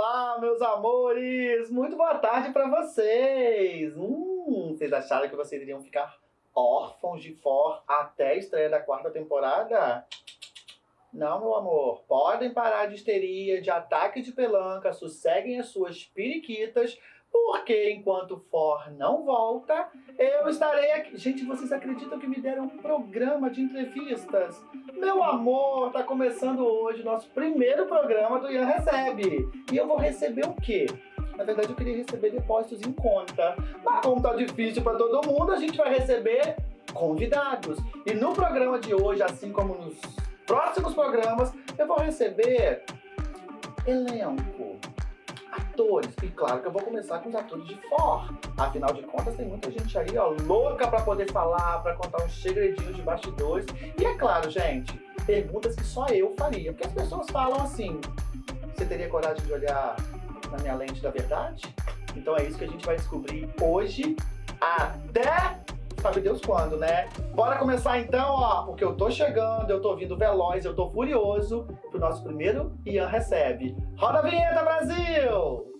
Olá, meus amores! Muito boa tarde para vocês! Hum, vocês acharam que vocês iriam ficar órfãos de For até a estreia da quarta temporada? Não, meu amor. Podem parar de histeria, de ataque de pelanca, sosseguem as suas periquitas, porque enquanto For não volta, eu estarei aqui. Gente, vocês acreditam que me deram um programa de entrevistas? Meu amor, tá começando hoje nosso primeiro programa do Ian Recebe. E eu vou receber o quê? Na verdade, eu queria receber depósitos em conta. Mas como tá difícil para todo mundo, a gente vai receber convidados. E no programa de hoje, assim como nos próximos programas, eu vou receber elenco, atores. E claro que eu vou começar com os atores de For. Afinal de contas, tem muita gente aí, ó, louca para poder falar, para contar uns segredinhos de bastidores. E é claro, gente, perguntas que só eu faria. Porque as pessoas falam assim, você teria coragem de olhar na minha lente da verdade? Então é isso que a gente vai descobrir hoje. Até sabe Deus quando, né? Bora começar então, ó, porque eu tô chegando, eu tô vindo veloz, eu tô furioso pro nosso primeiro Ian Recebe. Roda a vinheta, Brasil!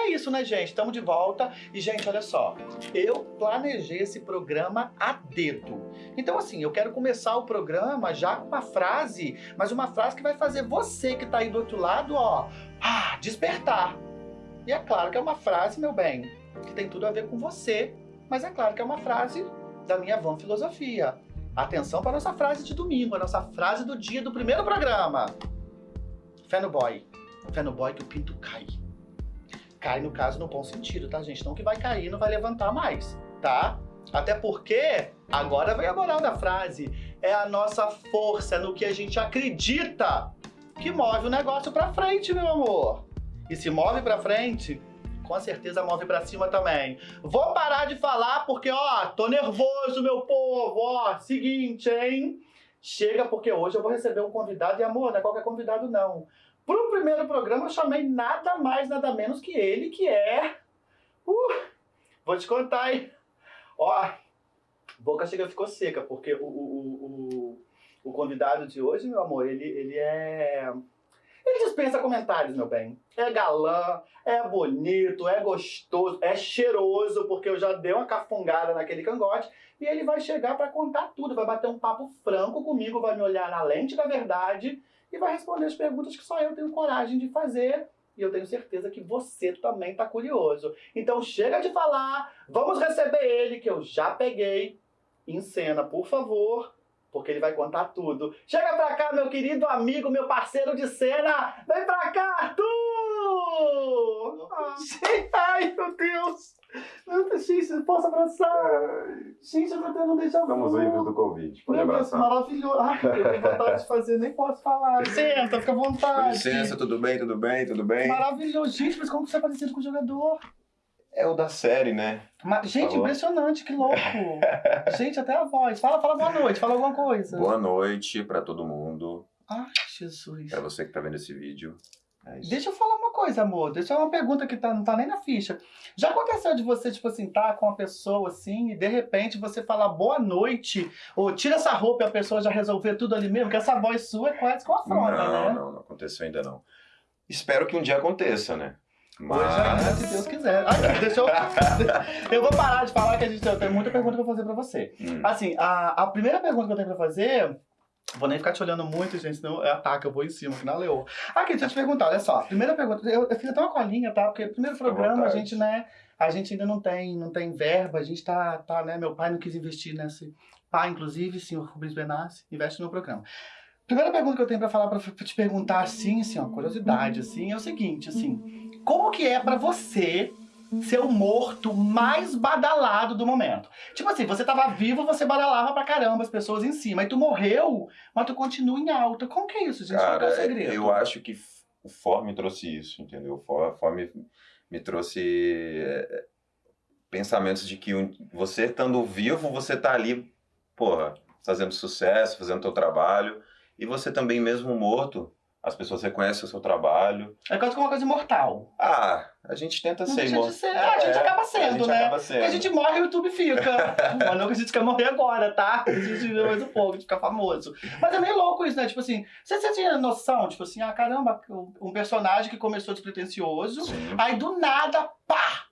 É isso, né, gente? Estamos de volta. E, gente, olha só. Eu planejei esse programa a dedo. Então, assim, eu quero começar o programa já com uma frase, mas uma frase que vai fazer você que tá aí do outro lado, ó, ah, despertar. E é claro que é uma frase, meu bem, que tem tudo a ver com você. Mas é claro que é uma frase da minha van filosofia. Atenção para a nossa frase de domingo, a nossa frase do dia do primeiro programa. Fé no boy. Fé no boy que o pinto cai. Cai, no caso, no bom sentido, tá, gente? Não que vai cair, não vai levantar mais, tá? Até porque, agora vem a moral da frase, é a nossa força, no que a gente acredita que move o negócio pra frente, meu amor. E se move pra frente, com certeza move pra cima também. Vou parar de falar porque, ó, tô nervoso, meu povo, ó, seguinte, hein? Chega porque hoje eu vou receber um convidado e, amor, não é qualquer convidado, não. Pro primeiro programa eu chamei nada mais, nada menos que ele, que é... Uh, vou te contar, hein? Ó, boca chega ficou seca, porque o, o, o, o convidado de hoje, meu amor, ele, ele é... Ele dispensa comentários, meu bem. É galã, é bonito, é gostoso, é cheiroso, porque eu já dei uma cafungada naquele cangote. E ele vai chegar para contar tudo, vai bater um papo franco comigo, vai me olhar na lente da verdade e vai responder as perguntas que só eu tenho coragem de fazer. E eu tenho certeza que você também está curioso. Então chega de falar, vamos receber ele, que eu já peguei em cena, por favor, porque ele vai contar tudo. Chega pra cá, meu querido amigo, meu parceiro de cena! Vem pra cá, Arthur! Ah, ai, meu Deus! Meu Deus, gente, posso abraçar? Gente, eu tô tentando deixar Estamos livres do Covid, pode Meu Deus, abraçar. maravilhoso. Ai, eu tenho vontade de fazer, nem posso falar. Senta, fica à Com vontade. licença, tudo bem, tudo bem, tudo bem? Maravilhoso. Gente, mas como você é parecido com o jogador? É o da série, né? Ma- Gente, Falou. impressionante, que louco. Gente, até a voz. Fala, fala boa noite, fala alguma coisa. Boa noite pra todo mundo, Ai, Jesus. pra você que tá vendo esse vídeo. É. Deixa eu falar uma coisa, amor. Deixa eu uma pergunta que tá, não tá nem na ficha. Já aconteceu de você, tipo assim, tá com uma pessoa assim e de repente você falar boa noite, ou tira essa roupa e a pessoa já resolver tudo ali mesmo? Porque essa voz sua é quase com afronta, não, né? não, não aconteceu ainda não. Espero que um dia aconteça, né? Hoje ainda, Mas... se Deus quiser. Ai, deixa eu... eu vou parar de falar que a gente tem muita pergunta pra fazer pra você. Hum, Assim, a, a primeira pergunta que eu tenho pra fazer. Vou nem ficar te olhando muito, gente, senão é ataque, eu vou em cima, que na leoa. Aqui, deixa eu te perguntar, olha só. Primeira pergunta, eu, eu fiz até uma colinha, tá? Porque primeiro programa a gente, né? A gente ainda não tem, não tem verba, a gente tá, tá, né? Meu pai não quis investir nesse. Pai, inclusive, senhor Rubens Benassi, investe no meu programa. Primeira pergunta que eu tenho pra falar, pra te perguntar, assim, assim, ó, curiosidade, assim, é o seguinte, assim. Como que é pra você ser o morto mais badalado do momento? Tipo assim, você tava vivo, você badalava pra caramba as pessoas em cima. Aí tu morreu, mas tu continua em alta. Como que é isso, gente? Qual que é Cara, o segredo? eu acho que o For me trouxe isso, entendeu? O For, For me, me trouxe é, pensamentos de que você estando vivo, você tá ali, porra, fazendo sucesso, fazendo teu trabalho, e você também mesmo morto, as pessoas reconhecem o seu trabalho. É quase que uma coisa imortal. Ah, a gente tenta Não ser imortal. ser. Ah, a gente acaba sendo, a gente né? acaba Porque sendo. a gente morre e o YouTube fica. Mas não que a gente quer morrer agora, tá? A gente vive mais um pouco, de ficar famoso. Mas é meio louco isso, né? Tipo assim, você, você tinha noção, tipo assim, ah, caramba, um personagem que começou despretensioso, Sim. aí do nada, pá!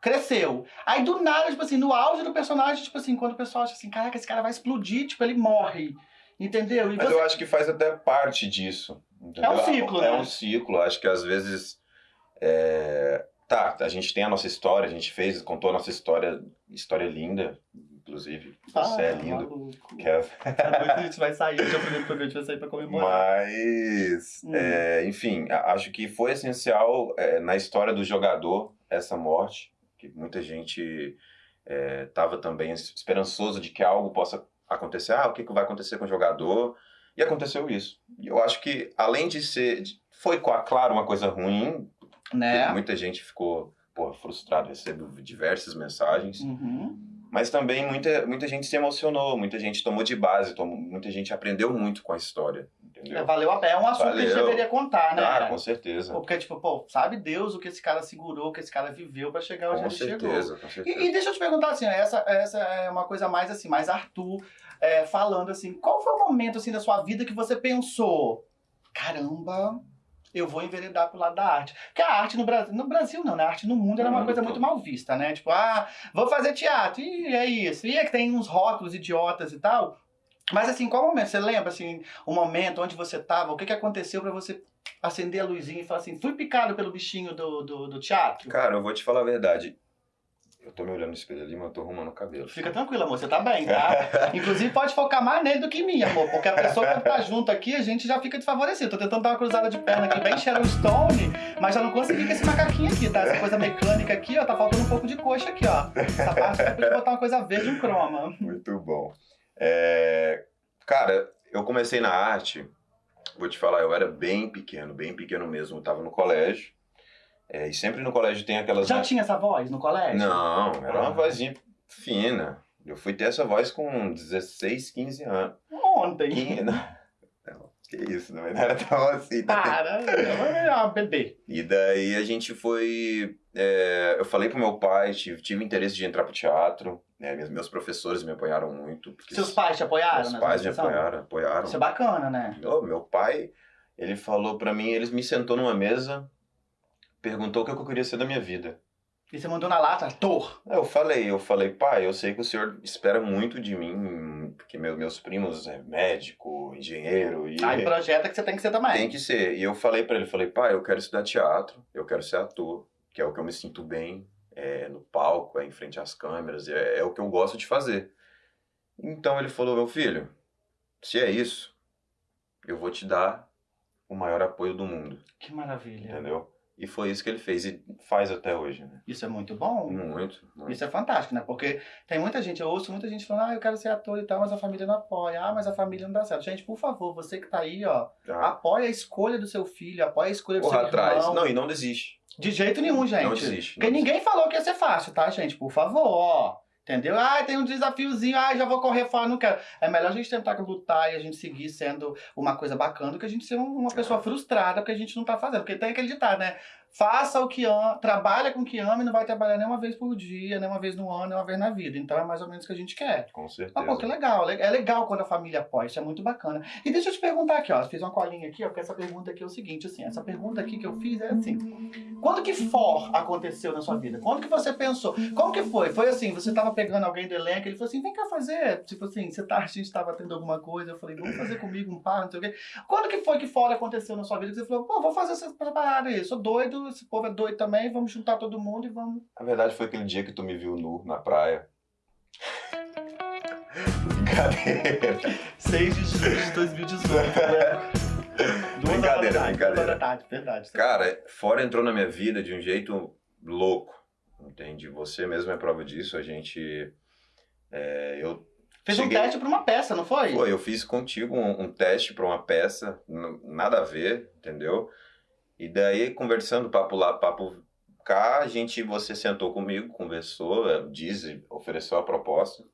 Cresceu. Aí do nada, tipo assim, no auge do personagem, tipo assim, quando o pessoal acha assim, caraca, esse cara vai explodir, tipo, ele morre. Entendeu? E Mas você- eu acho que faz até parte disso. entendeu? É um ciclo, É né? um ciclo. Acho que às vezes. é, Tá, a gente tem a nossa história, a gente fez, contou a nossa história, história linda, inclusive. Você é Ah, lindo. maluco. À noite a gente vai sair, já primeiro programa a gente vai sair pra comemorar. Mas, Hum. é, enfim, acho que foi essencial é, na história do jogador essa morte, que muita gente estava também esperançoso de que algo possa acontecer. Ah, o que, vai acontecer com o jogador? E aconteceu isso. E eu acho que, além de ser. Foi, claro, uma coisa ruim, Né? muita gente ficou porra, frustrada, recebeu diversas mensagens. Uhum. Mas também muita, muita gente se emocionou, muita gente tomou de base, tomou, muita gente aprendeu muito com a história, É, entendeu? valeu a pena. É um assunto que a gente Valeu. deveria contar, né? Ah, com certeza. Porque, tipo, pô, sabe Deus o que esse cara segurou, o que esse cara viveu pra chegar onde Com ele chegou. certeza, com certeza. E, e deixa eu te perguntar assim, essa, essa é uma coisa mais assim, mais Arthur é, falando assim, qual foi o momento assim da sua vida que você pensou, caramba, eu vou enveredar pro lado da arte? Porque a arte no Brasil, no Brasil não, né? A arte no mundo era uma coisa muito mal vista, né? Tipo, ah, vou fazer teatro, e é isso. E é que tem uns rótulos idiotas e tal. Mas assim, qual momento? Você lembra assim, o momento onde você tava, o que que aconteceu pra você acender a luzinha e falar assim, fui picado pelo bichinho do, do, do teatro? Cara, eu vou te falar a verdade. Eu tô me olhando no espelho ali, mas eu tô arrumando o cabelo. Fica tranquilo, amor, você tá bem, tá? Inclusive, pode focar mais nele do que em mim, amor. Porque a pessoa que tá junto aqui, a gente já fica desfavorecido. Tô tentando dar uma cruzada de perna aqui bem Sharon Stone, mas já não consegui com esse macaquinho aqui, tá? Essa coisa mecânica aqui, ó, tá faltando um pouco de coxa aqui, ó. Essa parte eu podia botar uma coisa verde, um croma. Muito bom. É, Cara, eu comecei na arte, vou te falar, eu era bem pequeno, bem pequeno mesmo. Eu tava no colégio. é, e sempre no colégio tem aquelas. Já tinha essa voz no colégio? Não, era uma Ah. vozinha fina. Eu fui ter essa voz com 16, 15 anos. Ontem. Que, não, não, que isso, não era tão assim. tá? Para, é uma bebê. E daí a gente foi. é, eu falei pro meu pai, tive, tive interesse de entrar pro teatro. né, meus, meus professores me apoiaram muito. Seus pais te apoiaram Meus pais me apoiaram, apoiaram. Isso é bacana, né? Ô, meu pai, ele falou pra mim, ele me sentou numa mesa, perguntou o que eu queria ser da minha vida. E você mandou na lata, ator. Eu falei, eu falei, pai, eu sei que o senhor espera muito de mim, porque meu, meus primos é médico, engenheiro, e Aí projeta que você tem que ser também. tem que ser. E eu falei pra ele, falei, pai, eu quero estudar teatro, eu quero ser ator, que é o que eu me sinto bem, é no palco, é em frente às câmeras, é, é o que eu gosto de fazer. Então ele falou, meu filho, se é isso, eu vou te dar o maior apoio do mundo, Que maravilha. entendeu? E foi isso que ele fez e faz até hoje, né? Isso é muito bom. Muito, muito. Isso é fantástico, né? Porque tem muita gente, eu ouço muita gente falando, ah, eu quero ser ator e tal, mas a família não apoia. Ah, mas a família não dá certo. Gente, por favor, você que tá aí, ó, Ah, apoia a escolha do seu filho, apoia a escolha do corra seu atrás. irmão. Não, e não desiste. De jeito nenhum, gente. Não desiste. Porque não ninguém falou que ia ser fácil, tá, gente? Por favor, ó. Entendeu? Ah, tem um desafiozinho, ah, já vou correr fora, não quero. É melhor a gente tentar lutar e a gente seguir sendo uma coisa bacana do que a gente ser um- uma pessoa frustrada porque a gente não tá fazendo. Porque tem aquele ditado, né? Faça o que ama, trabalha com o que ama e não vai trabalhar nem uma vez por dia, nem uma vez no ano, nem uma vez na vida. Então é mais ou menos o que a gente quer. Com Ah, certeza. pô, que legal. É legal quando a família apoia, isso é muito bacana. E deixa eu te perguntar aqui, ó. Eu fiz uma colinha aqui, ó, porque essa pergunta aqui é o seguinte, assim, essa pergunta aqui que eu fiz é assim. Quando que for aconteceu na sua vida? Quando que você pensou? Como que foi? Foi assim, você tava pegando alguém do elenco, ele falou assim, vem cá fazer. Tipo assim, você tá, a gente tava tendo alguma coisa, eu falei, vamos fazer comigo um par, não sei o quê. Quando que foi que fora aconteceu na sua vida que você falou, pô, vou fazer essa parada aí, sou doido, esse povo é doido também, vamos juntar todo mundo e vamos... Na verdade, foi aquele dia que tu me viu nu na praia. Brincadeira. 6 de julho de 2018, né? Brincadeira, brincadeira. da tarde, verdade. Cara, fora entrou na minha vida de um jeito louco. Entende? Você mesmo é prova disso. A gente. é, eu Fez Cheguei- um teste pra uma peça, não foi? Pô, eu fiz contigo um, um teste pra uma peça, nada a ver, entendeu? E daí, conversando, papo lá, papo cá, a gente, você sentou comigo, conversou, eh, disse, ofereceu a proposta.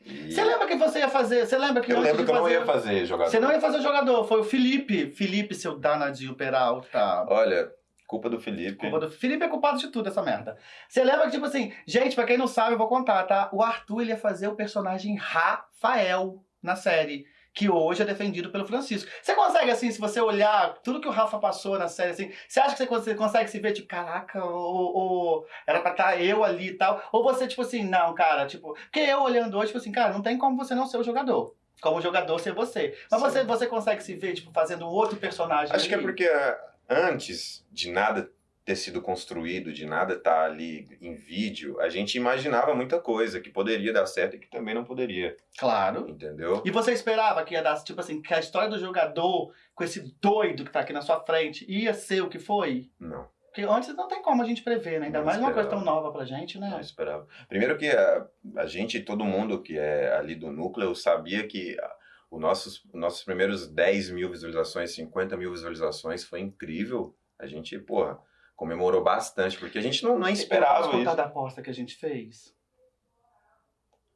E Você lembra que você ia fazer? Você lembra que eu lembro que eu não fazer... ia fazer jogador. Você não ia fazer o jogador, foi o Felipe. Felipe, seu danadinho Peralta. Olha, culpa do Felipe. Culpa do Felipe é culpado de tudo, essa merda. Você lembra que, tipo assim, gente, pra quem não sabe, eu vou contar, tá? O Arthur ele ia fazer o personagem Rafael na série. Que hoje é defendido pelo Francisco. Você consegue, assim, se você olhar tudo que o Rafa passou na série, assim, você acha que você consegue, se ver, tipo, caraca, ou, ou era pra estar eu ali e tal? Ou você, tipo assim, não, cara, tipo, porque eu olhando hoje, tipo assim, cara, não tem como você não ser o jogador. Como jogador ser você. Mas Sim. você, você consegue se ver, tipo, fazendo um outro personagem. Acho que é ali? porque ah, antes de nada ter sido construído, de nada estar ali em vídeo, a gente imaginava muita coisa que poderia dar certo e que também não poderia, Claro. entendeu? E você esperava que ia dar, tipo assim, que a história do jogador com esse doido que tá aqui na sua frente ia ser o que foi? Não. Porque antes não tem como a gente prever, né? Ainda Não mais uma coisa tão esperava. nova pra gente, né? Não esperava. Primeiro que a, a gente, todo mundo que é ali do núcleo, sabia que ah, os nossos, os nossos primeiros 10 mil visualizações, 50 mil visualizações foi incrível. A gente, porra, comemorou bastante, porque a gente não, não esperava posso contar isso. da aposta que a gente fez?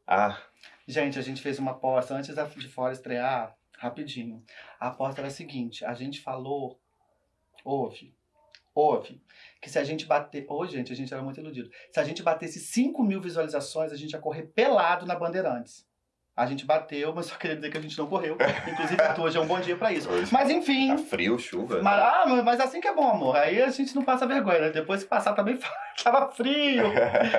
Ah, Gente, a gente fez uma aposta antes de fora estrear, rapidinho. A aposta era a seguinte: a gente falou, ouve, ouve, que se a gente bater. Ô, gente, a gente era muito iludido. Se a gente batesse 5 mil visualizações, a gente ia correr pelado na Bandeirantes. A gente bateu, mas só queria dizer que a gente não correu. Inclusive, hoje é um bom dia pra isso. Hoje. Mas enfim. tá frio, chuva. Mas, ah, mas- assim que é bom, amor. Aí a gente não passa vergonha, né? Depois que passar também tava frio.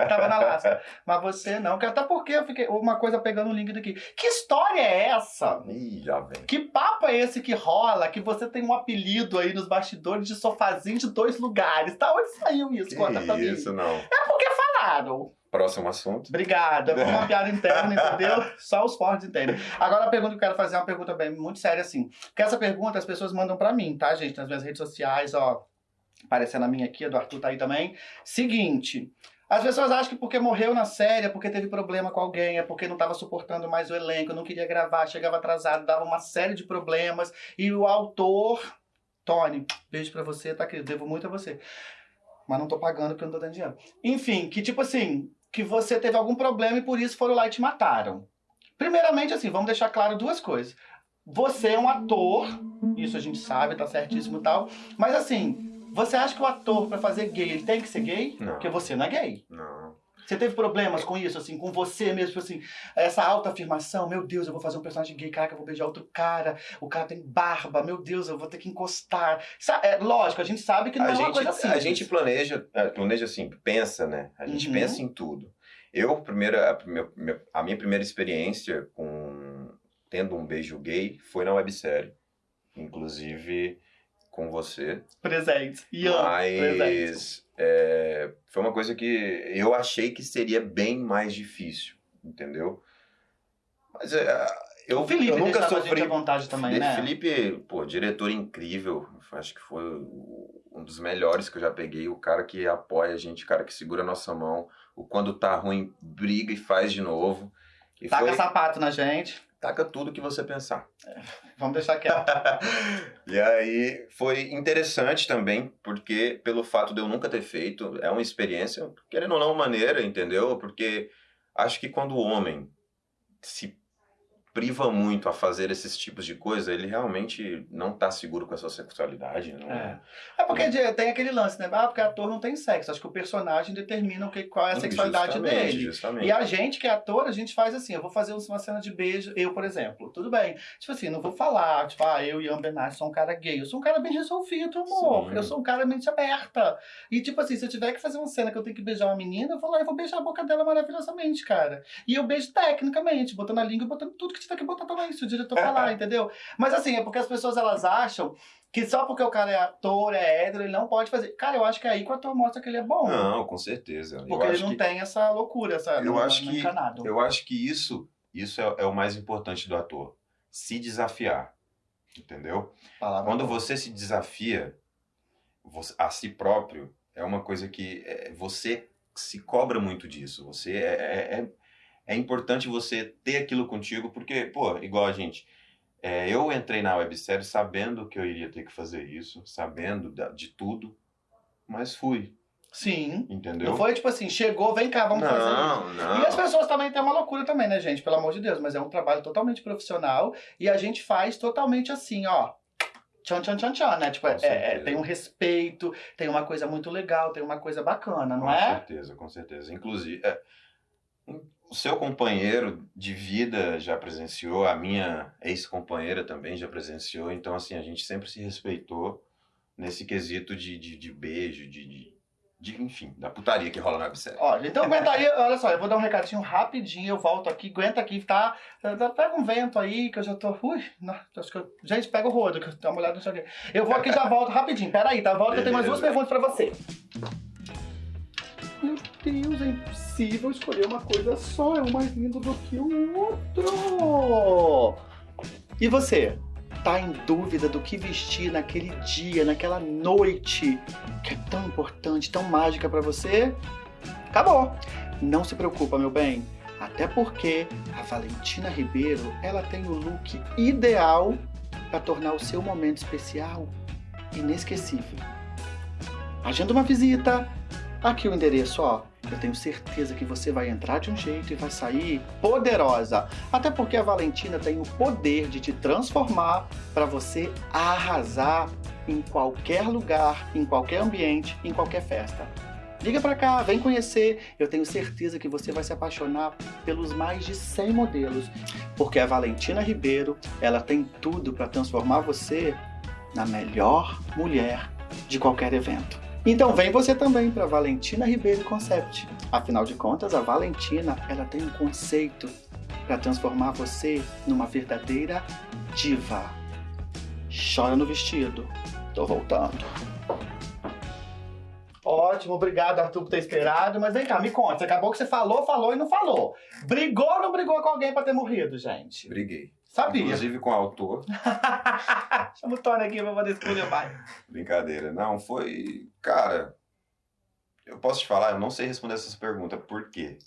Tava na lasca. Mas você não, que até porque eu fiquei. Uma coisa pegando um link daqui. Que história é essa? Ih, já vem. Que papo é esse que rola? Que você tem um apelido aí nos bastidores de sofazinho de dois lugares. Tá? Onde saiu isso? Conta pra Que mim. isso, não. É porque falaram. Próximo assunto. Obrigado. É uma piada interna, entendeu? Só os fortes entendem. Agora a pergunta que eu quero fazer é uma pergunta bem muito séria, assim. Porque essa pergunta as pessoas mandam pra mim, tá, gente? Nas minhas redes sociais, ó. Aparecendo a minha aqui, a do Arthur tá aí também. Seguinte. As pessoas acham que porque morreu na série, é porque teve problema com alguém, é porque não tava suportando mais o elenco, não queria gravar, chegava atrasado, dava uma série de problemas. E o autor. Tony, beijo pra você, tá, querido? Devo muito a você. Mas não tô pagando porque eu não tô dando dinheiro. Enfim, que tipo assim, que você teve algum problema e por isso foram lá e te mataram. Primeiramente, assim, vamos deixar claro duas coisas. Você é um ator, isso a gente sabe, tá certíssimo e tal. Mas assim, você acha que o ator, pra fazer gay, ele tem que ser gay? Não. Porque você não é gay. Não. Você teve problemas com isso, assim, com você mesmo, tipo assim, essa autoafirmação, meu Deus, eu vou fazer um personagem gay, caraca, eu vou beijar outro cara, o cara tem barba, meu Deus, eu vou ter que encostar. É, lógico, a gente sabe que não A é uma gente, coisa simples. a gente planeja, é, planeja assim, pensa, né? A gente Uhum. pensa em tudo. Eu, primeira, a, prime- minha- a minha primeira experiência com tendo um beijo gay foi na websérie. Inclusive com você. Presente. Presente. Mas é, foi uma coisa que eu achei que seria bem mais difícil, entendeu? Mas é, eu, o Felipe eu nunca a sofri. à vontade também, Felipe, né? Felipe, pô, diretor incrível. Acho que foi um dos melhores que eu já peguei. O cara que apoia a gente, o cara que segura a nossa mão. O quando tá ruim, briga e faz de novo. E Taca foi, sapato na gente. Taca tudo que você pensar. Vamos deixar quieto. e aí foi interessante também, porque pelo fato de eu nunca ter feito, é uma experiência, querendo ou não, maneira, entendeu? Porque acho que quando o homem se priva muito a fazer esses tipos de coisa, ele realmente não tá seguro com a sua sexualidade, não É. É porque de- tem aquele lance, né? Ah, porque ator não tem sexo. Acho que o personagem determina o que, qual é a sexualidade Justamente, dele. Justamente. E a gente que é ator, a gente faz assim, eu vou fazer uma cena de beijo, eu, por exemplo, tudo bem. Tipo assim, não vou falar, tipo, ah, eu e Ian Bernard sou um cara gay. Eu sou um cara bem resolvido, amor. Sim. Eu sou um cara mente aberta. E tipo assim, se eu tiver que fazer uma cena que eu tenho que beijar uma menina, eu vou lá e vou beijar a boca dela maravilhosamente, cara. E eu beijo tecnicamente, botando a língua e botando tudo que tiver que botar também, se o diretor falar, entendeu? Mas assim, é porque as pessoas elas acham que só porque o cara é ator, é hétero, ele não pode fazer. Cara, eu acho que é aí que o ator mostra que ele é bom. Não, com certeza. Porque eu ele não que, tem essa loucura, essa Eu não, acho não é que- encanado. eu acho que isso, isso é, é o mais importante do ator. Se desafiar. Entendeu? Palavra Quando você se desafia você- a si próprio, é uma coisa que é, você se cobra muito disso. Você é, é, é- importante você ter aquilo contigo, porque, pô, igual a gente. é, eu entrei na websérie sabendo que eu iria ter que fazer isso, sabendo da- de tudo, mas fui, Sim. entendeu? Não foi tipo assim, chegou, vem cá, vamos fazer. não, não. E as pessoas também têm uma loucura também, né, gente? Pelo amor de Deus, mas é um trabalho totalmente profissional e a gente faz totalmente assim, ó. Tchan, tchan, tchan, tchan, né? Tipo, Com é- é- tem um respeito, tem uma coisa muito legal, tem uma coisa bacana, não com é? certeza, com certeza. Inclusive, é, o seu companheiro de vida já presenciou, a minha ex-companheira também já presenciou, então, assim, a gente sempre se respeitou nesse quesito de, de, de beijo, de, de, de, enfim, da putaria que rola na websérie. Ó, então aguenta aí, olha só, eu vou dar um recadinho rapidinho, eu volto aqui, aguenta aqui, tá? Tá- Pega um vento aí, que eu já tô. Ui, não, acho que eu... Gente, pega o rodo, que eu dá uma olhada nisso aqui. Eu vou aqui e já volto rapidinho, pera aí, tá? Volto que eu tenho mais duas perguntas pra você. Meu Deus, é impossível escolher uma coisa só, é um mais lindo do que o outro. E você? Tá em dúvida do que vestir naquele dia, naquela noite que é tão importante, tão mágica pra você? Acabou. Não se preocupa, meu bem. Até porque a Valentina Ribeiro, ela tem o look ideal para tornar o seu momento especial inesquecível. Agenda uma visita. Aqui o endereço, ó. Eu tenho certeza que você vai entrar de um jeito e vai sair poderosa. Até porque a Valentina tem o poder de te transformar para você arrasar em qualquer lugar, em qualquer ambiente, em qualquer festa. Liga pra cá, vem conhecer. Eu tenho certeza que você vai se apaixonar pelos mais de 100 modelos, porque a Valentina Ribeiro, ela tem tudo para transformar você na melhor mulher de qualquer evento. Então vem você também para Valentina Ribeiro Concept. Afinal de contas, a Valentina, ela tem um conceito para transformar você numa verdadeira diva. Chora no vestido. Tô voltando. Ótimo, obrigado, Arthur, por ter esperado. Mas vem cá, me conta. Acabou que você falou, falou e não falou. Brigou ou não brigou com alguém pra ter morrido, gente? Briguei. Sabia. Inclusive com o autor. Chama o Tony aqui pra poder escolher pai. Brincadeira. Não, foi. Cara, eu posso te falar, eu não sei responder essas perguntas. Por quê?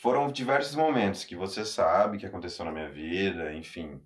Foram diversos momentos que você sabe que aconteceu na minha vida, enfim.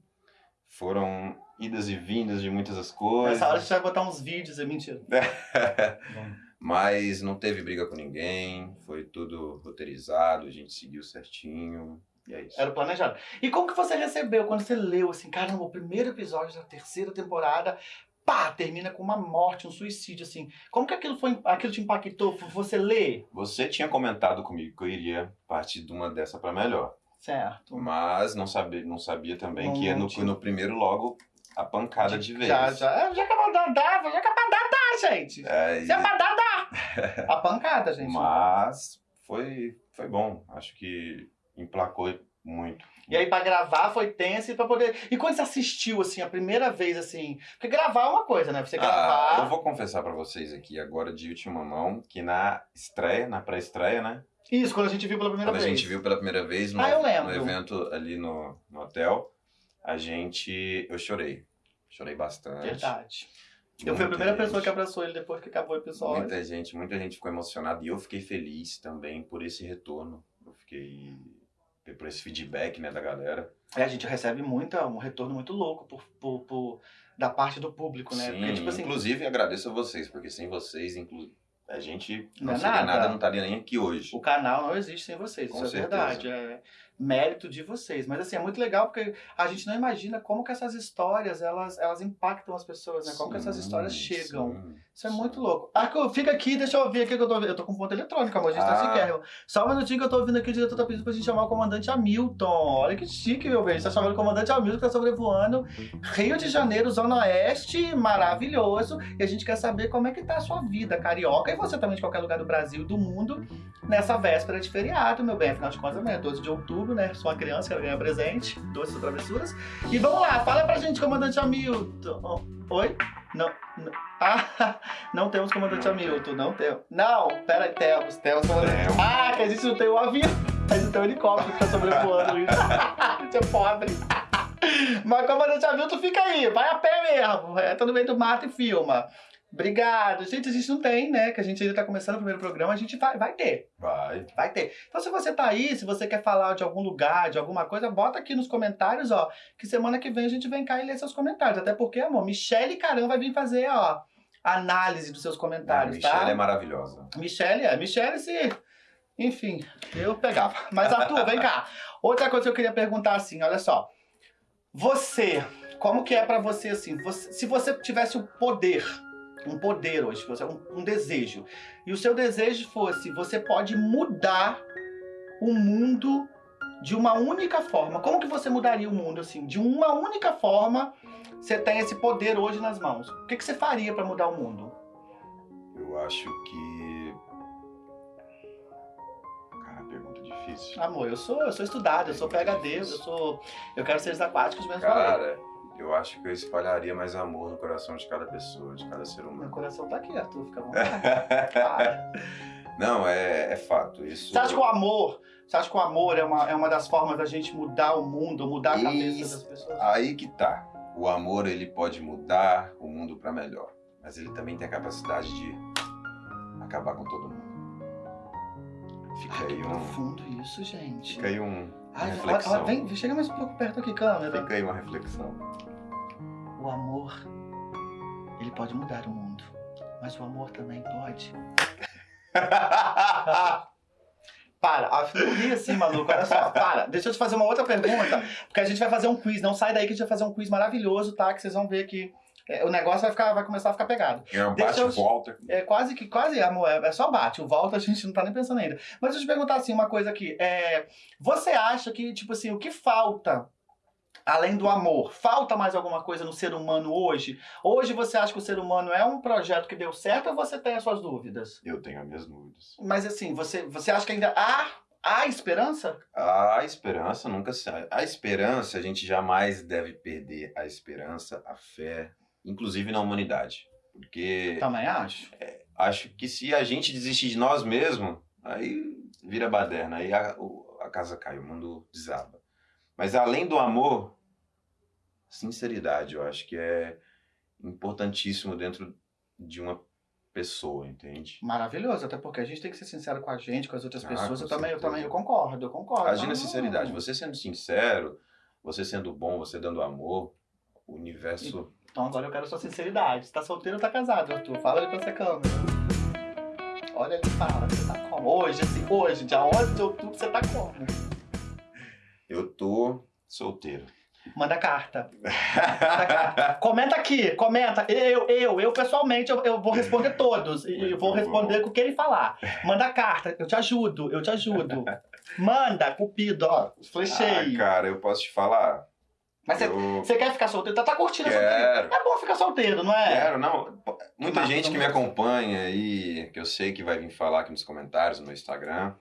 Foram idas e vindas de muitas das coisas. Nessa hora a gente vai botar uns vídeos, é mentira. Mas não teve briga com ninguém, foi tudo roteirizado, a gente seguiu certinho. E é isso. Era o planejado. E como que você recebeu quando você leu assim, caramba, o primeiro episódio da terceira temporada, pá, termina com uma morte, um suicídio, assim. Como que aquilo foi, aquilo te impactou? Você lê? Você tinha comentado comigo que eu iria partir de uma dessa para melhor. Certo. Mas não sabia, não sabia também que no, no primeiro logo a pancada de vez. Já, já. É, já que é pra dar, já é pra dar, gente. É, Se é pra dar. A pancada, gente. mas foi, foi bom. Acho que emplacou muito. E aí pra gravar foi tenso e pra poder... E quando você assistiu, assim, a primeira vez, assim... Porque gravar é uma coisa, né? Você Ah, gravar... eu vou confessar pra vocês aqui agora de última mão que na estreia, na pré-estreia, né? Isso, quando a gente viu pela primeira Quando a vez. gente viu pela primeira vez no, Ah, no evento ali no, no hotel, a gente. Eu chorei. Chorei bastante. Verdade. Eu fui a Muita primeira pessoa gente- que abraçou ele depois que acabou o episódio. Muita gente, muita gente ficou emocionada e eu fiquei feliz também por esse retorno. Eu fiquei por esse feedback, né, da galera. É, a gente recebe muita, um retorno muito louco por, por, por- da parte do público, né? Sim, Porque, tipo assim, inclusive agradeço a vocês, porque sem vocês, inclu... a gente não, Não é seria nada. nada, não estaria nem aqui hoje. o canal não existe sem vocês, Com isso é certeza. verdade. É mérito de vocês. Mas assim, é muito legal porque a gente não imagina como que essas histórias, elas, elas impactam as pessoas, né? Como que essas Sim, histórias chegam. sim, Isso é sim. muito louco. Arco, fica aqui, deixa eu ouvir aqui que eu tô ouvindo. Eu tô com ponto eletrônico, amor. A gente tá Ah. sequer. Só um minutinho que eu tô ouvindo aqui, o diretor tá pedindo pra gente chamar o comandante Hamilton. Olha que chique, meu bem. A gente tá chamando o comandante Hamilton, que tá sobrevoando Rio de Janeiro, Zona Oeste, maravilhoso. E a gente quer saber como é que tá a sua vida, carioca, e você também de qualquer lugar do Brasil e do mundo, nessa véspera de feriado, meu bem. Afinal de contas, amanhã é 12 de outubro, né? Sou uma criança, quero ganhar presente, doces travessuras. E vamos lá, fala pra gente, comandante Hamilton. Oi? Não, não. Ah, não temos comandante Hamilton, não temos. Não, pera temos, temos comandante. Ah, que a gente não tem o avião, a gente tem o helicóptero que tá sobrevoando isso. a gente é pobre. Mas comandante Hamilton fica aí, vai a pé mesmo, entra no meio do mato e filma. Obrigado. Gente, a gente não tem, né? Que a gente ainda tá começando o primeiro programa, a gente vai, vai ter. Vai. Vai ter. Então, se você tá aí, se você quer falar de algum lugar, de alguma coisa, bota aqui nos comentários, ó. Que semana que vem a gente vem cá e lê seus comentários. Até porque, amor, Michele Caram vai vir fazer, ó, análise dos seus comentários, Michelle tá? é maravilhosa. Michele, é. Michele, se. Enfim, eu pegava. Mas, Arthur, vem cá. Outra coisa que eu queria perguntar assim, olha só. Você, como que é pra você assim? você- se você tivesse o poder, um poder hoje, você- um, um desejo, e o seu desejo fosse, você pode mudar o mundo de uma única forma. Como que você mudaria o mundo assim? De uma única forma, você tem esse poder hoje nas mãos. O que, que você faria pra mudar o mundo? Eu acho que. Cara, pergunta difícil. Amor, eu sou, eu sou estudado, eu sou PhD, eu sou. Eu quero seres aquáticos mesmo. Cara, eu acho que eu espalharia mais amor no coração de cada pessoa, de cada ser Meu humano. coração tá aqui, Arthur, fica à. Para. Não, é, é fato. Isso. Você acha que o amor. Você acha que o amor é uma, é uma das formas da gente mudar o mundo, mudar a cabeça Isso. das pessoas? Aí que tá. O amor ele pode mudar o mundo pra melhor, mas ele também tem a capacidade de acabar com todo mundo. Fica que aí um, profundo isso, gente. fica aí um, uma reflexão. vem, chega mais um pouco perto aqui, câmera. Fica aí uma reflexão. O amor, ele pode mudar o mundo. Mas o amor também pode. Para, não ri assim, maluco, olha só, para. Deixa eu te fazer uma outra pergunta, porque a gente vai fazer um quiz. Não sai daí que a gente vai fazer um quiz maravilhoso, tá? Que vocês vão ver que é, o negócio vai, ficar, vai começar a ficar pegado. É um Deixa eu- bate-volta. É quase que, quase, amor, é, é só bate. O volta a gente não tá nem pensando ainda. Mas deixa eu te perguntar assim, uma coisa aqui. É, você acha que, tipo assim, o que falta, além do amor, falta mais alguma coisa no ser humano hoje? Hoje você acha que o ser humano é um projeto que deu certo ou você tem as suas dúvidas? Eu tenho as minhas dúvidas. Mas assim, você, você acha que ainda há, há esperança? A esperança nunca se. A esperança, a gente jamais deve perder a esperança, a fé, inclusive na humanidade. Porque Também acho. acho que se a gente desistir de nós mesmos, aí vira baderna, aí a, a casa cai, o mundo desaba. Mas além do amor, sinceridade, eu acho que é importantíssimo dentro de uma pessoa, entende? Maravilhoso, até porque a gente tem que ser sincero com a gente, com as outras Ah, pessoas. Eu também, eu também eu concordo, eu concordo. Na Não, sinceridade, você sendo sincero, você sendo bom, você dando amor, o universo. Então agora eu quero sua sinceridade. Você tá solteiro ou tá casado, Arthur? Fala ali pra essa câmera. Olha ali, fala, você tá como? Hoje, assim, hoje, dia 11 de outubro, você tá como? Eu tô solteiro. Manda carta. Manda carta. Comenta aqui, comenta. Eu, eu, eu pessoalmente, eu, eu vou responder todos. E eu vou responder com o que ele falar. Manda carta, eu te ajudo, eu te ajudo. Manda, cupido, ó. Flechei. Ah, cara, eu posso te falar. Mas você, eu quer ficar solteiro? Tá, tá curtindo a solteiro? quero. É bom ficar solteiro, não é? Quero, não. Muita Massa, gente que me acompanha aí, que eu sei que vai vir falar aqui nos comentários, no meu Instagram.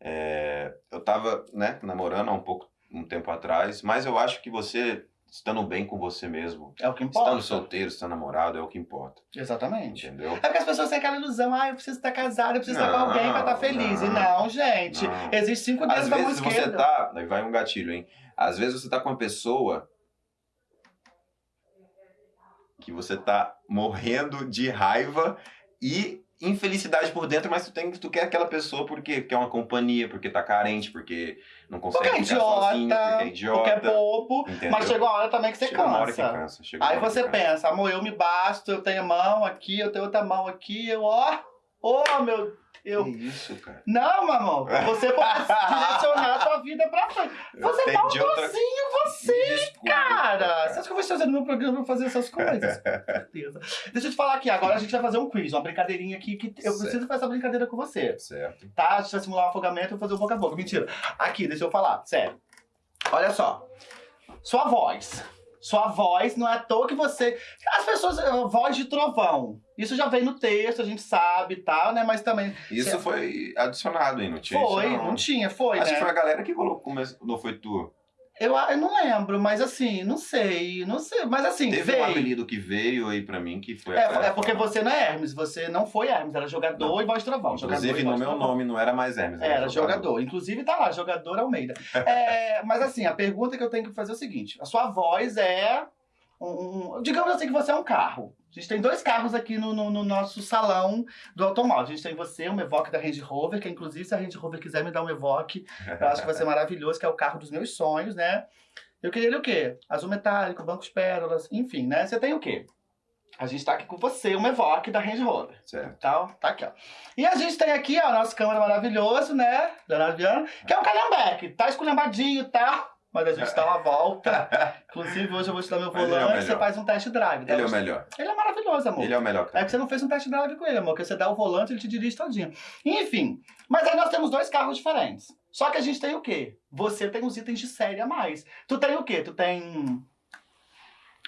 é, eu tava, né, namorando há um pouco, um tempo atrás, mas eu acho que você, estando bem com você mesmo, É o que importa. estando solteiro, estando namorado, é o que importa. Exatamente. Entendeu? É porque as pessoas têm aquela ilusão, ah, eu preciso estar casado, eu preciso estar com Não, alguém pra estar feliz. E não. não, gente. Não. Existem cinco dedos da mão vezes você esquerda. tá. Aí vai um gatilho, hein? Às vezes você tá com uma pessoa que você tá morrendo de raiva e infelicidade por dentro, mas tu, tem, tu quer aquela pessoa porque quer uma companhia, porque tá carente, porque não consegue Porque é ficar idiota, sozinho, porque é porque é idiota. bobo. entendeu? Mas chegou a hora também que você Chega uma hora que cansa. cansa. chega uma Aí você cansa. pensa, amor, eu me basto, eu tenho mão aqui, eu tenho outra mão aqui, eu, ó, ó, meu eu. Que isso, cara? Não, mamão, você pode direcionar a sua vida pra frente. Você é entendi outra maldozinho, você, Desculpa, cara. Você acha que eu vou fazer no meu programa pra fazer essas coisas? Com certeza. Deixa eu te falar aqui, agora a gente vai fazer um quiz, uma brincadeirinha aqui, que eu Certo. preciso fazer essa brincadeira com você. Certo. tá? A gente vai simular um afogamento, vou fazer um boca a boca. Mentira. Aqui, deixa eu falar, sério. Olha só. Sua voz. Sua voz, não é à toa que você. As pessoas. Voz de trovão. Isso já vem no texto, a gente sabe e tal, né? Mas também. Isso foi adicionado aí, não tinha foi, isso, não. tinha, foi, Acho né? que foi a galera que colocou, mas não foi tu. Eu, eu não lembro, mas assim, não sei, não sei. Mas assim, Teve veio. um apelido que veio aí pra mim que foi É, é porque você não é Hermes, você não foi Hermes, era jogador Não. e voz trovão. Inclusive, jogador no meu nome não era mais Hermes. Era jogador. Inclusive tá lá, jogador Almeida. É, mas assim, a pergunta que eu tenho que fazer é o seguinte: a sua voz é um, um- Digamos assim que você é um carro. A gente tem dois carros aqui no, no- no nosso salão do automóvel. A gente tem você, um Evoque da Range Rover, que inclusive se a Range Rover quiser me dar um Evoque, eu acho que vai ser maravilhoso, que é o carro dos meus sonhos, né? Eu queria ele o quê? Azul metálico, bancos pérolas, enfim, né? Você tem o quê? A gente tá aqui com você, um Evoque da Range Rover. Certo. Tá, tá aqui, ó. E a gente tem aqui, ó, nosso câmera maravilhoso, né? Leonardo Viana, que é um calhambeque. Tá esculhambadinho, tá? Mas a gente dá uma volta. Inclusive, hoje eu vou te dar meu é volante, você melhor. faz um test drive. tá? Ele é o melhor. Ele é maravilhoso, amor. Ele é o melhor. É que você não fez um test drive com ele, amor, que você dá o volante ele te dirige todinho. Enfim, mas aí nós temos dois carros diferentes. Só que a gente tem o quê? Você tem os itens de série a mais. Tu tem o quê? Tu tem.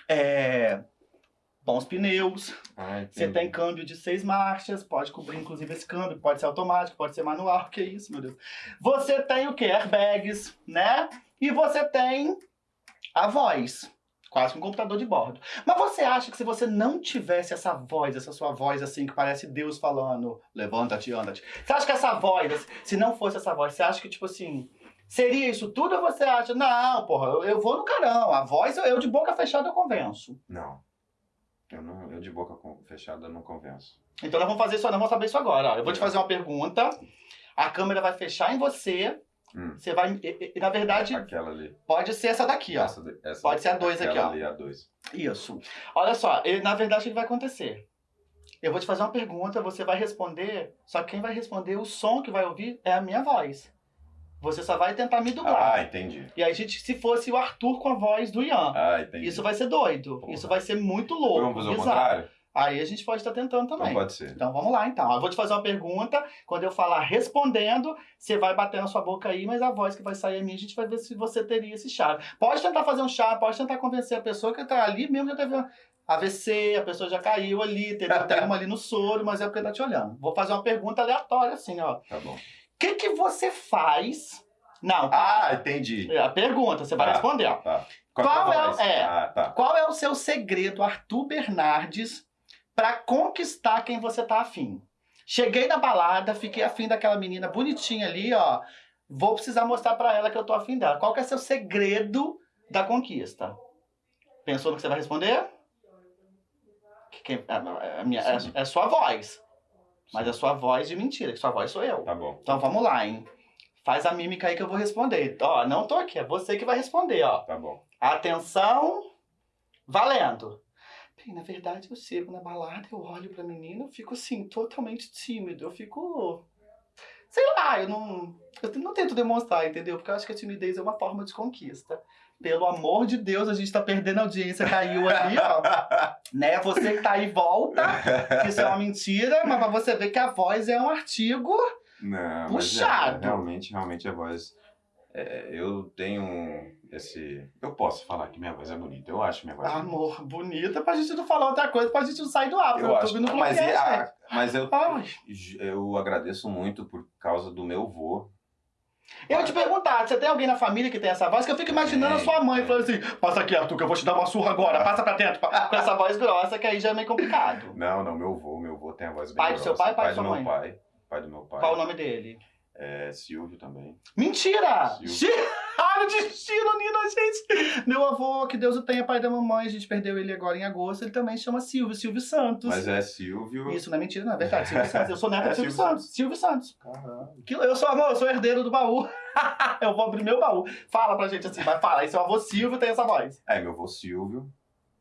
É, bons pneus, Ah, você tem câmbio de seis marchas, pode cobrir inclusive esse câmbio, pode ser automático, pode ser manual, que isso, meu Deus. Você tem o quê? Airbags, né? E você tem a voz, quase que um computador de bordo. Mas você acha que se você não tivesse essa voz, essa sua voz assim, que parece Deus falando, levanta-te, anda-te. Você acha que essa voz, se não fosse essa voz, você acha que, tipo assim, seria isso tudo ou você acha, não, porra, eu, eu vou no carão, a voz eu, eu de boca fechada eu convenço. Não. Eu, não. eu de boca fechada não convenço. Então nós vamos fazer isso, nós vamos saber isso agora. ó. Eu vou te fazer uma pergunta, a câmera vai fechar em você, Hum. você vai. E, e- na verdade, Aquela ali. pode ser essa daqui, ó. Essa, essa- Pode ser a dois aqui, aquela ó. ali, a dois. Isso. Olha só, ele, na verdade, o que vai acontecer? Eu vou te fazer uma pergunta, você vai responder, só que quem vai responder, o som que vai ouvir é a minha voz. Você só vai tentar me dublar. Ah, entendi. E aí, gente, se fosse o Arthur com a voz do Ian. Ah, entendi. Isso vai ser doido. Porra. Isso vai ser muito louco. Vamos fazer o contrário? Aí a gente pode estar tentando também. Então pode ser. Então vamos lá então. Eu vou te fazer uma pergunta. Quando eu falar respondendo, você vai bater na sua boca aí, mas a voz que vai sair é minha, a gente vai ver se você teria esse chá. Pode tentar fazer um chá, pode tentar convencer a pessoa que tá ali mesmo já teve AVC, a pessoa já caiu ali? Tem uma ali no soro, mas é porque tá te olhando. Vou fazer uma pergunta aleatória assim, ó. Tá bom. Que que você faz? Não, Ah, entendi. é a pergunta, você vai Tá. responder. Tá. Qual é o- voz? é. Ah, tá. Qual é o seu segredo, Arthur Bernardes, pra conquistar quem você tá afim? Cheguei na balada, fiquei afim daquela menina bonitinha ali, ó. Vou precisar mostrar pra ela que eu tô afim dela. Qual que é seu segredo da conquista? Pensou no que você vai responder? Que- que- a- a minha- é, é sua voz. Mas é sua voz de mentira, que sua voz sou eu. Tá bom. Então vamos lá, hein? Faz a mímica aí que eu vou responder. Ó, não tô aqui, é você que vai responder, ó. Tá bom. Atenção, valendo. Bem, na verdade, eu chego na balada, eu olho pra menina, eu fico assim, totalmente tímido. Eu fico. Sei lá, eu não. Eu não tento demonstrar, entendeu? Porque eu acho que a timidez é uma forma de conquista. Pelo amor de Deus, a gente tá perdendo a audiência, caiu ali, ó. né? Você que tá aí, volta. que Isso é uma mentira, mas pra você ver que a voz é um artigo. Não, Puxado. Mas é, realmente, realmente a voz. é, eu tenho esse. Eu posso falar que minha voz é bonita. Eu acho minha voz bonita. Amor, bonita pra gente não falar outra coisa, pra gente não sair do ar. Eu Eu tô acho. ouvindo Mas, é a- gente. mas eu, Ai. eu agradeço muito por causa do meu vô. Eu te perguntar, você tem alguém na família que tem essa voz? Que eu fico imaginando a sua mãe falando assim: passa aqui, Arthur, que eu vou te dar uma surra agora, passa pra dentro. Com essa voz grossa, que aí já é meio complicado. Não, não, meu vô. Meu vô tem a voz bem Pai do seu grossa. pai, pai pai da sua do mãe? meu pai. Pai do meu pai. Qual o nome dele? É Silvio também. Mentira! Silvio. Ah, o destino, Nina, gente! Meu avô, que Deus o tenha, pai da mamãe, a gente perdeu ele agora em agosto, ele também chama Silvio, Silvio Santos. Mas é Silvio. Isso não é mentira, não é verdade. Silvio Santos. Eu sou neto É de Silvio, Silvio Santos. Silvio Santos. Caralho. Que- Eu sou, amor, eu sou herdeiro do baú. eu vou abrir meu baú. Fala pra gente assim, vai falar. E seu avô Silvio tem essa voz. É, meu vô Silvio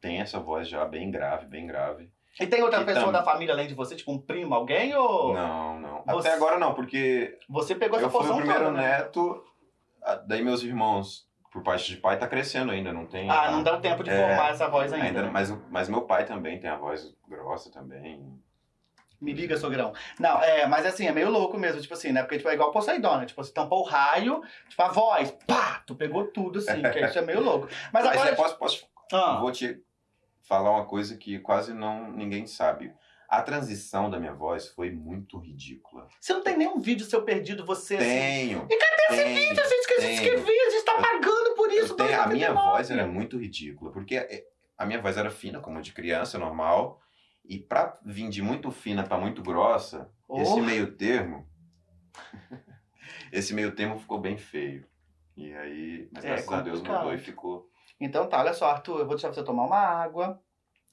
tem essa voz já bem grave, bem grave. E tem outra E pessoa tam- da família além de você, tipo um primo, alguém? Ou Não, não. Você- Até agora não, porque você pegou essa eu fui o primeiro toda, né? neto, daí meus irmãos, por parte de pai, tá crescendo ainda, não tem. Ah, não dá tempo de É, formar essa voz ainda. né? mas, mas meu pai também tem a voz grossa também. Me liga, sogrão. Não, é, mas assim, é meio louco mesmo, tipo assim, né? Porque tipo, é igual Poseidon, né? Tipo, você tampou o raio, tipo, a voz, pá, tu pegou tudo, assim, que isso é meio louco. Mas Mas agora. é, posso, posso Ah, vou te falar uma coisa que quase não ninguém sabe. A transição da minha voz foi muito ridícula. você não tem nenhum vídeo seu perdido, você assim. Tenho. E cadê esse Vídeo, gente, que a gente Tenho. quer ver, a gente tá Eu- pagando por isso, tenho- a minha 2,99. voz era muito ridícula, porque é, a minha voz era fina, como de criança, normal. E pra vir de muito fina pra muito grossa, Oh. esse meio termo. esse meio termo ficou bem feio. E aí, mas É graças a Deus mudou e ficou. Então tá, olha só, Arthur, eu vou deixar você tomar uma água.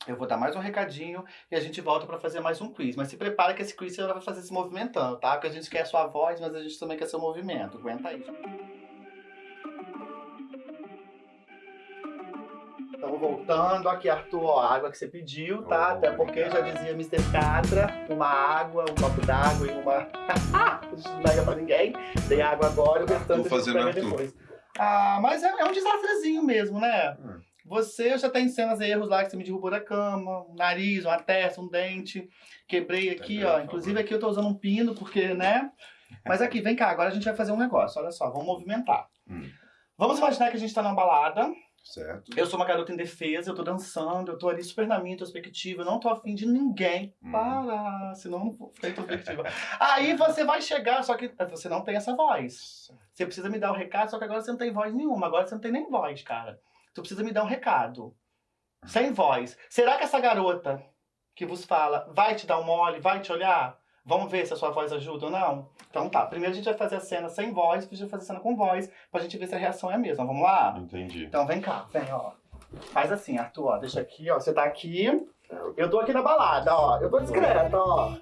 Eu vou dar mais um recadinho e a gente volta pra fazer mais um quiz. Mas se prepara que esse quiz você vai fazer se movimentando, tá? Porque a gente quer a sua voz, mas a gente também quer seu movimento. Aguenta aí. Estamos voltando aqui, Arthur, ó, a água que você pediu, tá? Oh, Até porque já dizia Mr. Catra, uma água, um copo d'água e uma... Não nega pra ninguém. Dei água agora, o restante Tô fazendo a gente pega Arthur. depois. Ah, mas é, é um desastrezinho mesmo, né? Hum. Você já tem cenas erros lá que você me derrubou da cama, um nariz, uma testa, um dente. Quebrei aqui, Tá ó. Inclusive aqui eu tô usando um pino, porque, né? Mas aqui, vem cá, agora a gente vai fazer um negócio. Olha só, vamos movimentar. Hum. Vamos imaginar que a gente tá numa balada. Certo. Eu sou uma garota indefesa, eu tô dançando, eu tô ali super na minha introspectiva, eu não tô afim de ninguém. Hum. Para, senão eu não vou ficar introspectiva. Aí você vai chegar, só que você não tem essa voz. Você precisa me dar o recado, só que agora você não tem voz nenhuma. Agora você não tem nem voz, cara. Tu precisa me dar um recado. Sem voz. Será que essa garota que vos fala vai te dar um mole, vai te olhar? Vamos ver se a sua voz ajuda ou não? Então tá, primeiro a gente vai fazer a cena sem voz, depois a gente vai fazer a cena com voz, pra gente ver se a reação é a mesma. Vamos lá? Entendi. Então vem cá, vem, ó. Faz assim, Arthur, ó. Deixa aqui, ó. Você tá aqui. Eu tô aqui na balada, ó. Eu tô discreta, ó.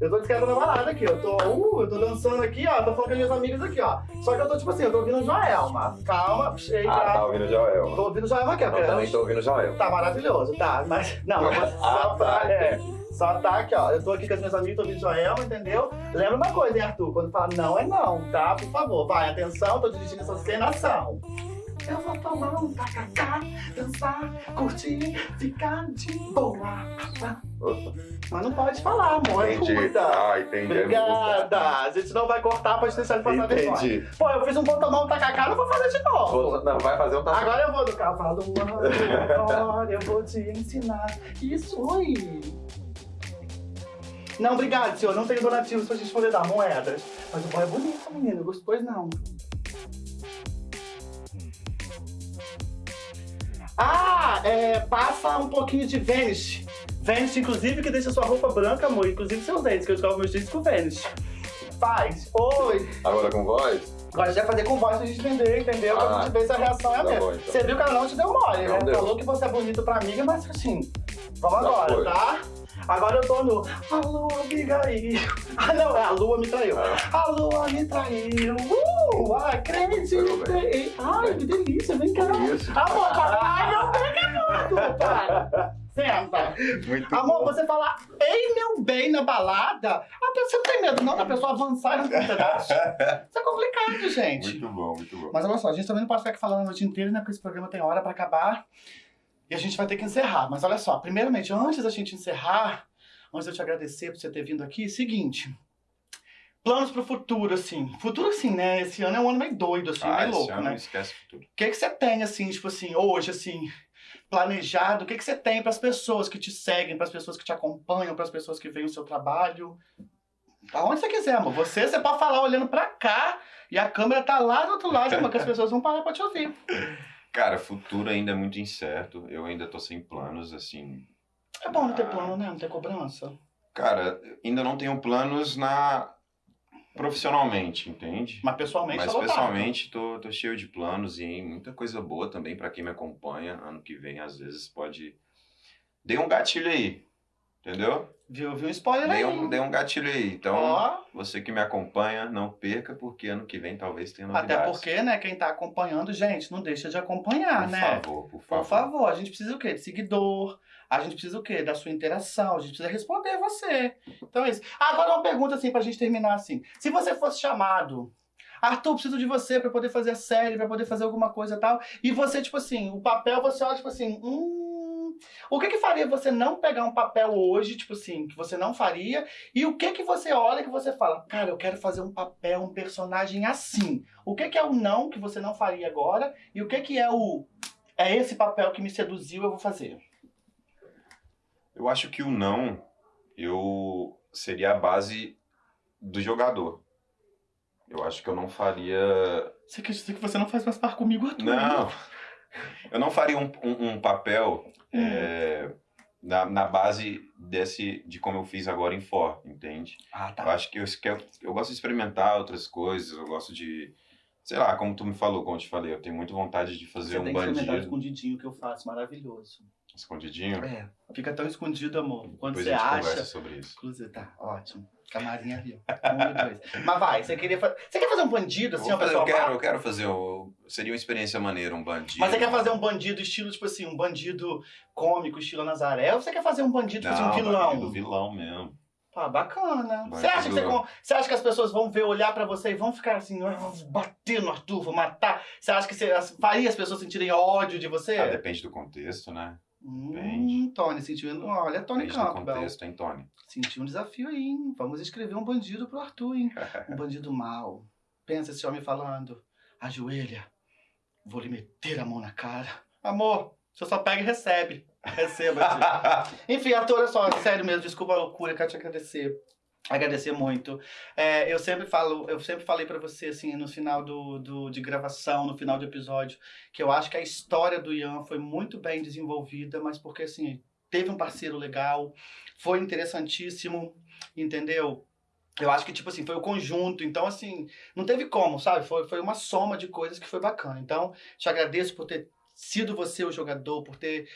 Eu tô discreta na balada aqui. Eu tô, uh, eu tô dançando aqui, ó. Tô falando com as minhas amigas aqui, ó. Só que eu tô tipo assim, eu tô ouvindo Joelma. Calma, chega. Ah, tá ouvindo o Joel. Tô ouvindo Joelma aqui, ó. Eu também tô ouvindo o Joel. Tá maravilhoso, tá. Mas, não, mas só Ah, pra. tá, É, só tá aqui, ó. Eu tô aqui com as minhas amigas, tô ouvindo Joelma, entendeu? Lembra uma coisa, hein, Arthur? Quando fala não é não, tá? Por favor, vai, atenção, tô dirigindo essa cena, ação. Eu vou tomar um tacacá, dançar, curtir, ficar de boa. Mas não pode falar, amor, Entendi. cuida. Ah, entendi. Obrigada. A gente não vai cortar pra gente deixar ele passar vergonha. Entendi. Pô, eu fiz um vou tomar um tacacá, não vou fazer de novo. Vou- Não, vai fazer um tá. Agora eu vou no cavalo agora eu vou te ensinar. Isso aí. Não, obrigado, senhor. Não tem donativos pra gente poder dar moedas. Mas o boy é bonito, menino. Gostou, não. Ah, é, passa um pouquinho de Vanish. Vanish, inclusive, que deixa sua roupa branca, amor. Inclusive seus dentes, que eu escovo meus dentes com Vanish. Faz. Oi. Agora com voz? Agora vai fazer com voz pra gente entender, entendeu? Pra Ah, gente ver se a reação é a tá mesma. bom, então. Você viu que ela não te deu mole, Não né? deu. Falou que você é bonito pra amiga, mas assim, vamos Já agora, foi. tá? Agora eu tô no A lua me traiu. Ah, não, é a lua me traiu. Ah. A lua me traiu. Uh, acreditei. Ai, que delícia, vem cá. Amor. Ai, não pega tudo, para. Senta. Muito Amor, bom. você falar, ei, meu bem, na balada, a pessoa não tem medo não da pessoa avançar e não tem pedaço. Isso é complicado, gente. Muito bom, muito bom. Mas olha só, a gente também não pode ficar aqui falando a noite inteira, né? Porque esse programa tem hora pra acabar. E a gente vai ter que encerrar. Mas olha só, primeiramente, antes da gente encerrar, antes de eu te agradecer por você ter vindo aqui, seguinte. Planos pro futuro, assim. Futuro, assim, né? Esse ano é um ano meio doido, assim, ah, meio esse louco, ano né? esquece tudo. O que, que você tem, assim, tipo assim, hoje, assim, planejado? O que, que você tem para as pessoas que te seguem, para as pessoas que te acompanham, para as pessoas que veem o seu trabalho? Aonde você quiser, amor. Você, você pode falar olhando pra cá e a câmera tá lá do outro lado, amor, que as pessoas vão parar pra te ouvir. Cara, futuro ainda é muito incerto. Eu ainda tô sem planos, assim. É bom não ter plano, né? Não ter cobrança. Cara, ainda não tenho planos na profissionalmente, entende? Mas pessoalmente Mas tá pessoalmente tô, tô cheio de planos e muita coisa boa também pra quem me acompanha. Ano que vem, às vezes, pode. Dei um gatilho aí, entendeu? Viu, viu um spoiler aí. Dei um, dei um gatilho aí. Então, Ó, você que me acompanha, não perca, porque ano que vem talvez tenha novidades. até porque, né, quem tá acompanhando, gente, não deixa de acompanhar, Por né? favor, por favor. Por favor, a gente precisa o quê? De seguidor. A gente precisa o quê? Da sua interação. A gente precisa responder você. Então é isso. Agora uma pergunta assim pra gente terminar assim. Se você fosse chamado, Arthur, preciso de você pra poder fazer a série, pra poder fazer alguma coisa e tal. E você, tipo assim, o papel, você olha, tipo assim, hum. O que que faria você não pegar um papel hoje, tipo assim, que você não faria? E o que que você olha que você fala, cara, eu quero fazer um papel, um personagem assim. O que que é o não que você não faria agora? E o que que é o é esse papel que me seduziu, eu vou fazer. Eu acho que o não, eu seria a base do jogador. Eu acho que eu não faria. Você quer dizer que você não faz mais par comigo, Arthur? Não! Eu não faria um, um- um papel Hum. é, na, na base desse de como eu fiz agora em For, entende? Ah, Eu tá. acho que eu, eu, eu gosto de experimentar outras coisas, eu gosto de, sei lá, como tu me falou, como eu te falei, eu tenho muita vontade de fazer Você um tem bandido escondidinho que eu faço, maravilhoso. escondidinho. É, fica tão escondido, amor. Quando Depois você a gente acha. conversa sobre isso. Inclusive, tá, ótimo. Camarim ó. Um. Mas vai, você queria fazer. Você quer fazer um bandido, assim, eu, quero, eu quero fazer. o- Seria uma experiência maneira, um bandido. Mas você quer fazer um bandido estilo, tipo assim, um bandido cômico, estilo Nazaré, ou você quer fazer um bandido, tipo assim, um vilão? bandido, vilão mesmo. Ah, bacana. Bandido. Você acha, que você, você acha que as pessoas vão ver, olhar pra você e vão ficar assim, "Ah, vou bater no Arthur, vou matar? Você acha que você faria as pessoas sentirem ódio de você? Ah, depende do contexto, né? Hum. Tony, sentiu. Olha, Tony Campbell. contexto, hein, Tony? Sentiu um desafio aí, hein? Vamos escrever um bandido pro Arthur, hein? Um bandido mau. Pensa esse homem falando. Ajoelha. Vou lhe meter a mão na cara. Amor, você só pega e recebe. Receba, tio. Enfim, Arthur, olha só, sério mesmo, desculpa a loucura, quero te agradecer. Agradecer muito. É, eu sempre falo, eu sempre falei pra você, assim, no final do, do, de gravação, no final do episódio, que eu acho que a história do Ian foi muito bem desenvolvida, mas porque, assim, teve um parceiro legal, foi interessantíssimo, entendeu? Eu acho que, tipo assim, foi o conjunto. Então, assim, não teve como, sabe? Foi, foi uma soma de coisas que foi bacana. Então, te agradeço por ter sido você o jogador, por ter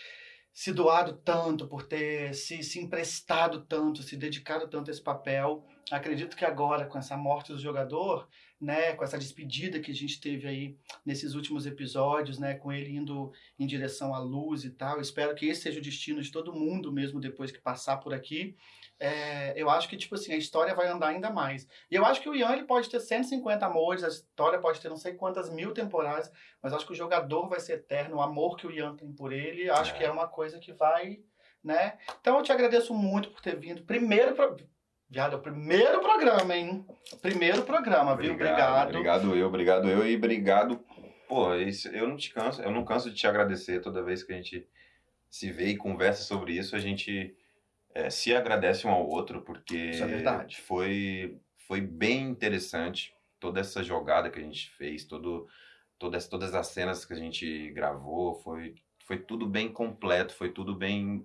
se doado tanto, por ter se, se emprestado tanto, se dedicado tanto a esse papel. Acredito que agora, com essa morte do jogador, né, com essa despedida que a gente teve aí nesses últimos episódios, né, com ele indo em direção à luz e tal, espero que esse seja o destino de todo mundo mesmo depois que passar por aqui. É, eu acho que, tipo assim, a história vai andar ainda mais. E eu acho que o Ian ele pode ter 150 amores, a história pode ter não sei quantas mil temporadas, mas acho que o jogador vai ser eterno, o amor que o Ian tem por ele, acho É. que é uma coisa que vai, né? Então eu te agradeço muito por ter vindo. Primeiro, pro... Viado, é o primeiro programa, hein? Primeiro programa, viu? Obrigado. Obrigado eu, obrigado eu e obrigado. Pô, isso, eu não te canso, eu não canso de te agradecer toda vez que a gente se vê e conversa sobre isso, a gente é, se agradece um ao outro, porque Isso é verdade. foi, foi bem interessante toda essa jogada que a gente fez, todo, todas, todas as cenas que a gente gravou, foi, foi tudo bem completo, foi tudo bem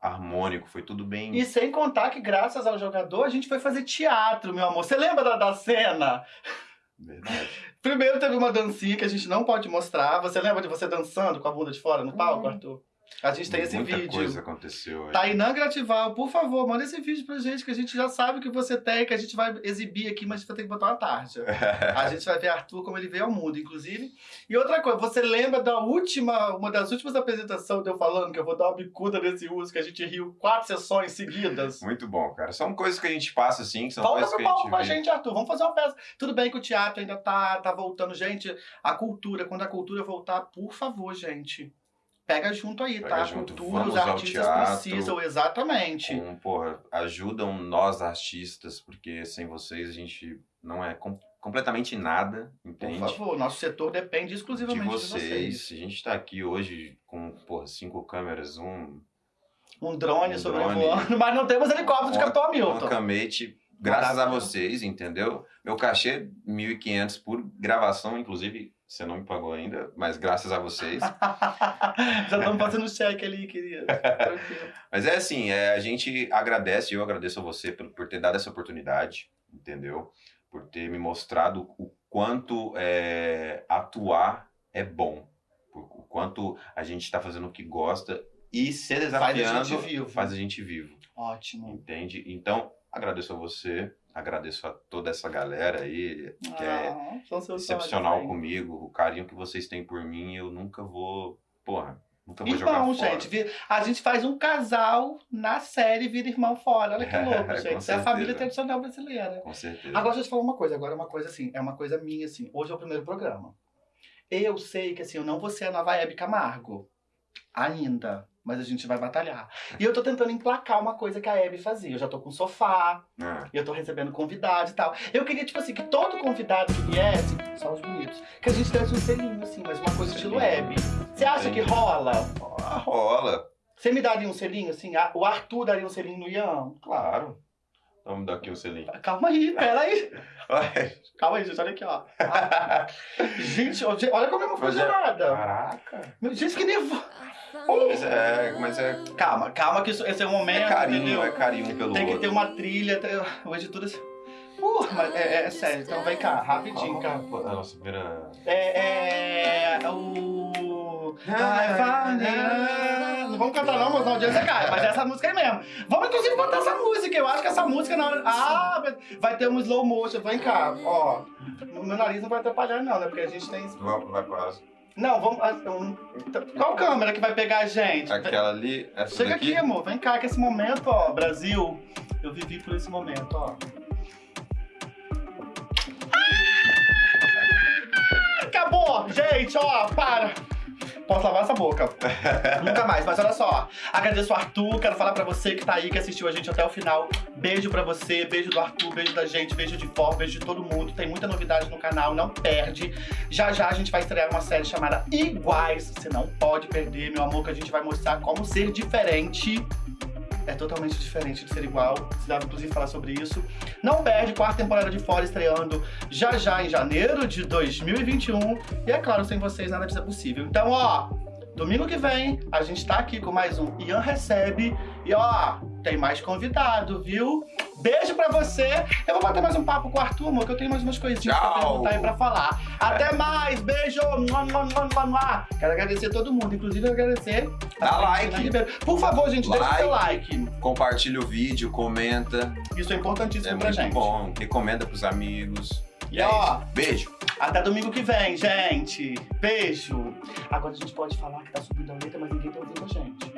harmônico, foi tudo bem. E sem contar que, graças ao jogador, a gente foi fazer teatro, meu amor. Você lembra da, da cena? Verdade. Primeiro teve uma dancinha que a gente não pode mostrar. Você lembra de você dançando com a bunda de fora no palco, Hum. Arthur? A gente tem esse Muita vídeo. coisa aconteceu aí. Tainan Gratival, por favor, manda esse vídeo pra gente, que a gente já sabe que você tem, que a gente vai exibir aqui, mas a gente vai ter que botar uma tarja. A gente vai ver Arthur como ele veio ao mundo, inclusive. E outra coisa, você lembra da última, uma das últimas apresentações de eu falando que eu vou dar uma bicuda nesse uso, que a gente riu quatro sessões seguidas? Muito bom, cara. São coisas que a gente passa assim, que são Volta coisas que a palco gente com a vê. gente, Arthur. Vamos fazer uma peça. Tudo bem que o teatro ainda tá, tá voltando. Gente, a cultura, quando a cultura voltar, por favor, gente. Pega junto aí, Pega tá? Junto, cultura, os artistas teatro. precisam, exatamente. Com, porra, ajudam nós artistas, porque sem vocês a gente não é com- completamente nada, Por entende? favor, nosso setor depende De exclusivamente de vocês. vocês. A gente tá aqui hoje com, porra, cinco câmeras, um, Um drone Um sobrevoando, mas não temos helicóptero de Capitão Hamilton. camete, graças a vocês, entendeu? Meu cachê, 1.500 por gravação, inclusive, você não me pagou ainda, mas graças a vocês. Já estamos fazendo cheque ali, querido. Mas é assim, é, a gente agradece, eu agradeço a você por, por ter dado essa oportunidade, entendeu? Por ter me mostrado o quanto é, atuar é bom, por- o quanto a gente está fazendo o que gosta e ser Faz a desafiando gente vivo. faz a gente vivo, Ótimo. entende? Então, agradeço a você, agradeço a toda essa galera aí que é Ah, seus excepcional comigo, o carinho que vocês têm por mim, eu nunca vou, porra, nunca vou jogar Irmão, fora. gente, a gente faz um casal na série Vira Irmão Fora. Olha que louco, gente. Isso é a família tradicional brasileira. Com certeza. Agora deixa eu te falar uma coisa, agora uma coisa assim, é uma coisa minha assim. Hoje é o primeiro programa. Eu sei que assim, eu não vou ser a nova Hebe Camargo. Ainda. Mas a gente vai batalhar. E eu tô tentando emplacar uma coisa que a Hebe fazia. Eu já tô com sofá, Ah. eu tô recebendo convidados e tal. Eu queria, tipo assim, que todo convidado que viesse, só os bonitos, que a gente desse um selinho, assim, mas uma coisa estilo Hebe. Você acha que rola? Ah, rola, Você me daria um selinho, assim? O Arthur daria um selinho no Ian? claro. Vamos dar aqui o selinho. Calma aí, peraí. Ai, Calma aí, gente, olha aqui, ó. Gente, olha como eu não Mas fiz é- nada. Caraca. Gente, que nervoso. Mas é, mas é, Calma, calma, que isso, esse é o é momento, carinho, entendeu? é carinho pelo Tem que ter uma trilha. tem- O editor assim. Uh, mas é, é sério, então vem cá, rapidinho, cara. A nossa primeira. É, é o. Ai, vai, Não vamos cantar não, mas a audiência cai. Mas é essa música aí mesmo. Vamos inclusive botar essa música. Eu acho que essa música na hora. Ah, vai ter um slow motion. Vem cá, ó. Meu nariz não vai atrapalhar, não, né? Porque a gente tem. Vai, vai pra. Não, vamos. ah, um- Qual câmera que vai pegar a gente? Aquela ali, essa Chega daqui. aqui, amor. Vem cá, que esse momento, ó, Brasil. Eu vivi por esse momento, ó. Ah! Acabou! Gente, ó, para! Posso lavar essa boca. Nunca mais, mas olha só. Agradeço o Arthur, quero falar pra você que tá aí, que assistiu a gente até o final. Beijo pra você, beijo do Arthur, beijo da gente, beijo de For, beijo de todo mundo. Tem muita novidade no canal, não perde. Já já a gente vai estrear uma série chamada Iguais. Você não pode perder, meu amor, que a gente vai mostrar como ser diferente. É totalmente diferente de ser igual. Precisava inclusive falar sobre isso. Não perde, quarta temporada de Fora estreando já já em janeiro de 2021. E é claro, sem vocês nada disso é possível. Então, ó, domingo que vem a gente tá aqui com mais um Ian Recebe. E ó, tem mais convidado, viu? Beijo pra você. Eu vou bater mais um papo com o Arthur, amor, que eu tenho mais umas coisinhas pra Tchau. perguntar aí pra falar. Até mais, beijo! Mua, mua, mua, mua, mua. Quero agradecer todo mundo, inclusive agradecer a Dá like. Por favor, gente, deixa o seu like. Compartilha o vídeo, comenta. Isso é importantíssimo É pra gente. bom. Recomenda pros amigos. E E é ó, isso. Beijo. até domingo que vem, gente. Beijo. Agora a gente pode falar que tá subindo a letra, mas ninguém tá ouvindo a gente.